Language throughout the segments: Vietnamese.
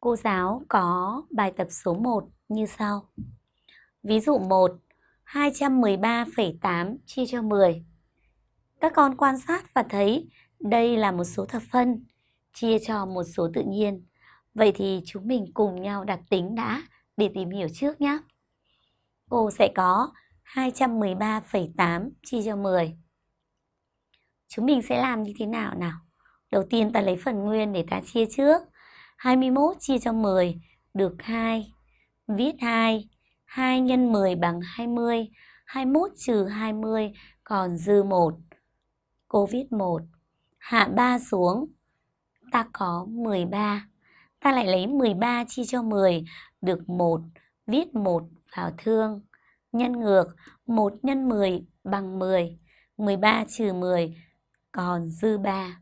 Cô giáo có bài tập số 1 như sau. Ví dụ 1, 213,8 chia cho 10. Các con quan sát và thấy đây là một số thập phân chia cho một số tự nhiên. Vậy thì chúng mình cùng nhau đặt tính đã để tìm hiểu trước nhé. Cô sẽ có 213,8 chia cho 10. Chúng mình sẽ làm như thế nào nào? Đầu tiên ta lấy phần nguyên để ta chia trước. 21 chia cho 10 được 2. Viết 2. 2 x 10 bằng 20. 21 trừ 20 còn dư 1. Cô viết 1. Hạ 3 xuống. Ta có 13. Ta lại lấy 13 chia cho 10 được 1. Viết 1 vào thương. Nhân ngược 1 x 10 bằng 10. 13 trừ 10 còn dư 3.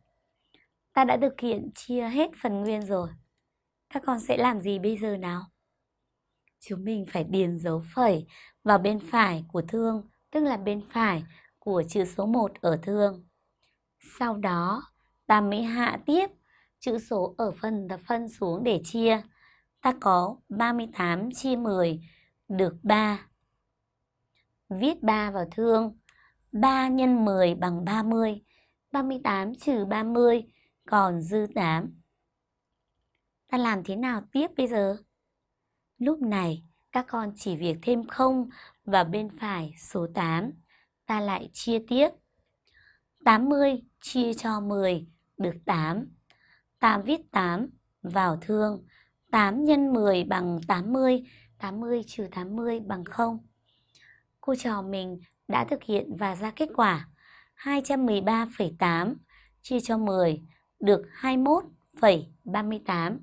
Ta đã thực hiện chia hết phần nguyên rồi. Các con sẽ làm gì bây giờ nào? Chúng mình phải điền dấu phẩy vào bên phải của thương, tức là bên phải của chữ số 1 ở thương. Sau đó, ta mới hạ tiếp chữ số ở phần thập phân xuống để chia. Ta có 38 chia 10 được 3. Viết 3 vào thương. 3 nhân 10 bằng 30. 38 trừ 30 còn dư 8. Ta làm thế nào tiếp bây giờ? Lúc này, các con chỉ việc thêm 0 vào bên phải số 8. Ta lại chia tiếp. 80 chia cho 10 được 8. Ta viết 8 vào thương. 8 x 10 bằng 80. 80 trừ 80 bằng 0. Cô trò mình đã thực hiện và ra kết quả 213,8 chia cho 10 được 21,38.